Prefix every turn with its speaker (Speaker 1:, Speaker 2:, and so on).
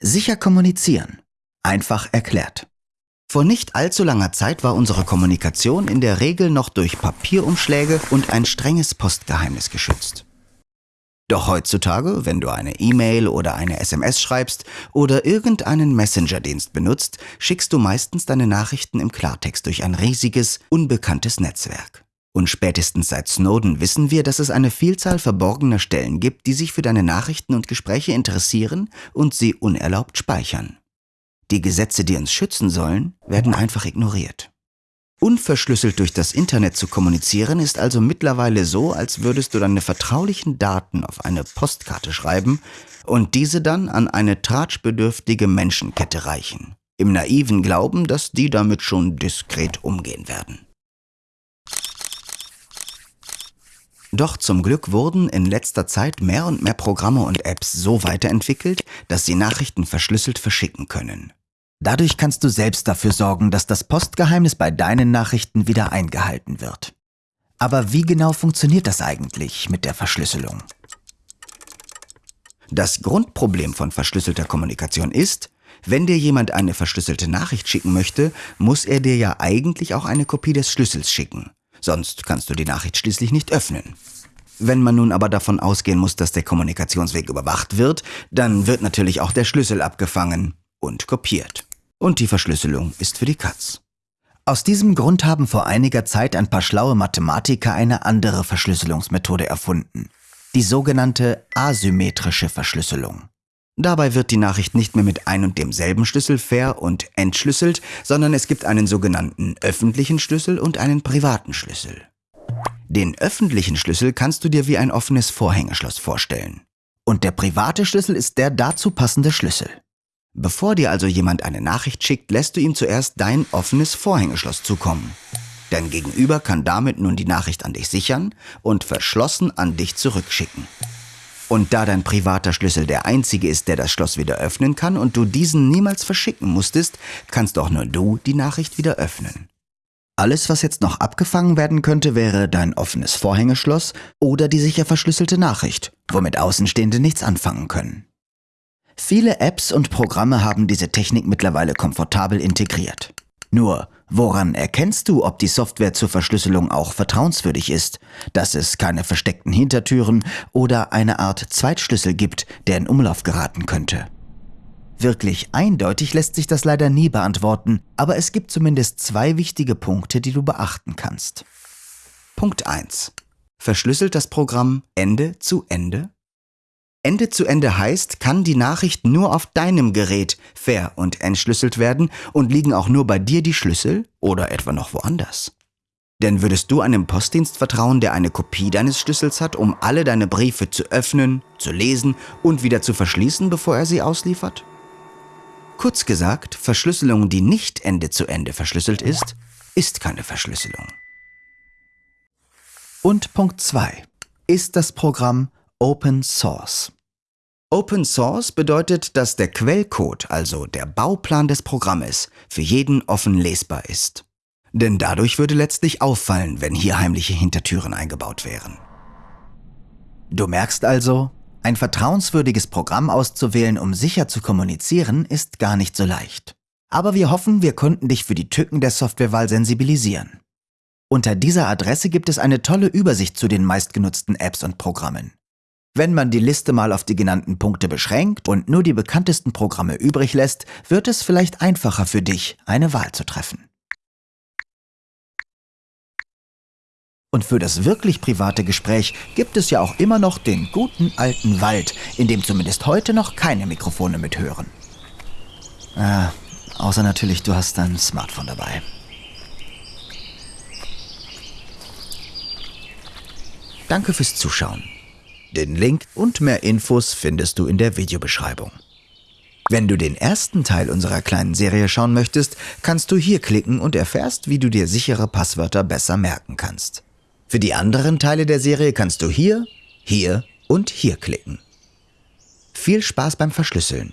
Speaker 1: Sicher kommunizieren. Einfach erklärt. Vor nicht allzu langer Zeit war unsere Kommunikation in der Regel noch durch Papierumschläge und ein strenges Postgeheimnis geschützt. Doch heutzutage, wenn du eine E-Mail oder eine SMS schreibst oder irgendeinen Messenger-Dienst benutzt, schickst du meistens deine Nachrichten im Klartext durch ein riesiges, unbekanntes Netzwerk. Und spätestens seit Snowden wissen wir, dass es eine Vielzahl verborgener Stellen gibt, die sich für deine Nachrichten und Gespräche interessieren und sie unerlaubt speichern. Die Gesetze, die uns schützen sollen, werden einfach ignoriert. Unverschlüsselt durch das Internet zu kommunizieren ist also mittlerweile so, als würdest du deine vertraulichen Daten auf eine Postkarte schreiben und diese dann an eine tratschbedürftige Menschenkette reichen, im naiven Glauben, dass die damit schon diskret umgehen werden. Doch zum Glück wurden in letzter Zeit mehr und mehr Programme und Apps so weiterentwickelt, dass sie Nachrichten verschlüsselt verschicken können. Dadurch kannst du selbst dafür sorgen, dass das Postgeheimnis bei deinen Nachrichten wieder eingehalten wird. Aber wie genau funktioniert das eigentlich mit der Verschlüsselung? Das Grundproblem von verschlüsselter Kommunikation ist, wenn dir jemand eine verschlüsselte Nachricht schicken möchte, muss er dir ja eigentlich auch eine Kopie des Schlüssels schicken. Sonst kannst du die Nachricht schließlich nicht öffnen. Wenn man nun aber davon ausgehen muss, dass der Kommunikationsweg überwacht wird, dann wird natürlich auch der Schlüssel abgefangen und kopiert. Und die Verschlüsselung ist für die Katz. Aus diesem Grund haben vor einiger Zeit ein paar schlaue Mathematiker eine andere Verschlüsselungsmethode erfunden. Die sogenannte asymmetrische Verschlüsselung. Dabei wird die Nachricht nicht mehr mit ein und demselben Schlüssel ver- und entschlüsselt, sondern es gibt einen sogenannten öffentlichen Schlüssel und einen privaten Schlüssel. Den öffentlichen Schlüssel kannst du dir wie ein offenes Vorhängeschloss vorstellen. Und der private Schlüssel ist der dazu passende Schlüssel. Bevor dir also jemand eine Nachricht schickt, lässt du ihm zuerst dein offenes Vorhängeschloss zukommen. Dein Gegenüber kann damit nun die Nachricht an dich sichern und verschlossen an dich zurückschicken. Und da dein privater Schlüssel der einzige ist, der das Schloss wieder öffnen kann und du diesen niemals verschicken musstest, kannst auch nur du die Nachricht wieder öffnen. Alles, was jetzt noch abgefangen werden könnte, wäre dein offenes Vorhängeschloss oder die sicher verschlüsselte Nachricht, womit Außenstehende nichts anfangen können. Viele Apps und Programme haben diese Technik mittlerweile komfortabel integriert. Nur, woran erkennst du, ob die Software zur Verschlüsselung auch vertrauenswürdig ist, dass es keine versteckten Hintertüren oder eine Art Zweitschlüssel gibt, der in Umlauf geraten könnte? Wirklich eindeutig lässt sich das leider nie beantworten, aber es gibt zumindest zwei wichtige Punkte, die du beachten kannst. Punkt 1. Verschlüsselt das Programm Ende zu Ende? Ende zu Ende heißt, kann die Nachricht nur auf deinem Gerät ver- und entschlüsselt werden und liegen auch nur bei dir die Schlüssel oder etwa noch woanders. Denn würdest du einem Postdienst vertrauen, der eine Kopie deines Schlüssels hat, um alle deine Briefe zu öffnen, zu lesen und wieder zu verschließen, bevor er sie ausliefert? Kurz gesagt, Verschlüsselung, die nicht Ende zu Ende verschlüsselt ist, ist keine Verschlüsselung. Und Punkt 2. Ist das Programm Open Source. Open Source bedeutet, dass der Quellcode, also der Bauplan des Programmes, für jeden offen lesbar ist. Denn dadurch würde letztlich auffallen, wenn hier heimliche Hintertüren eingebaut wären. Du merkst also, ein vertrauenswürdiges Programm auszuwählen, um sicher zu kommunizieren, ist gar nicht so leicht. Aber wir hoffen, wir konnten dich für die Tücken der Softwarewahl sensibilisieren. Unter dieser Adresse gibt es eine tolle Übersicht zu den meistgenutzten Apps und Programmen. Wenn man die Liste mal auf die genannten Punkte beschränkt und nur die bekanntesten Programme übrig lässt, wird es vielleicht einfacher für dich, eine Wahl zu treffen. Und für das wirklich private Gespräch gibt es ja auch immer noch den guten alten Wald, in dem zumindest heute noch keine Mikrofone mithören. Ah, außer natürlich, du hast dein Smartphone dabei. Danke fürs Zuschauen. Den Link und mehr Infos findest du in der Videobeschreibung. Wenn du den ersten Teil unserer kleinen Serie schauen möchtest, kannst du hier klicken und erfährst, wie du dir sichere Passwörter besser merken kannst. Für die anderen Teile der Serie kannst du hier, hier und hier klicken. Viel Spaß beim Verschlüsseln.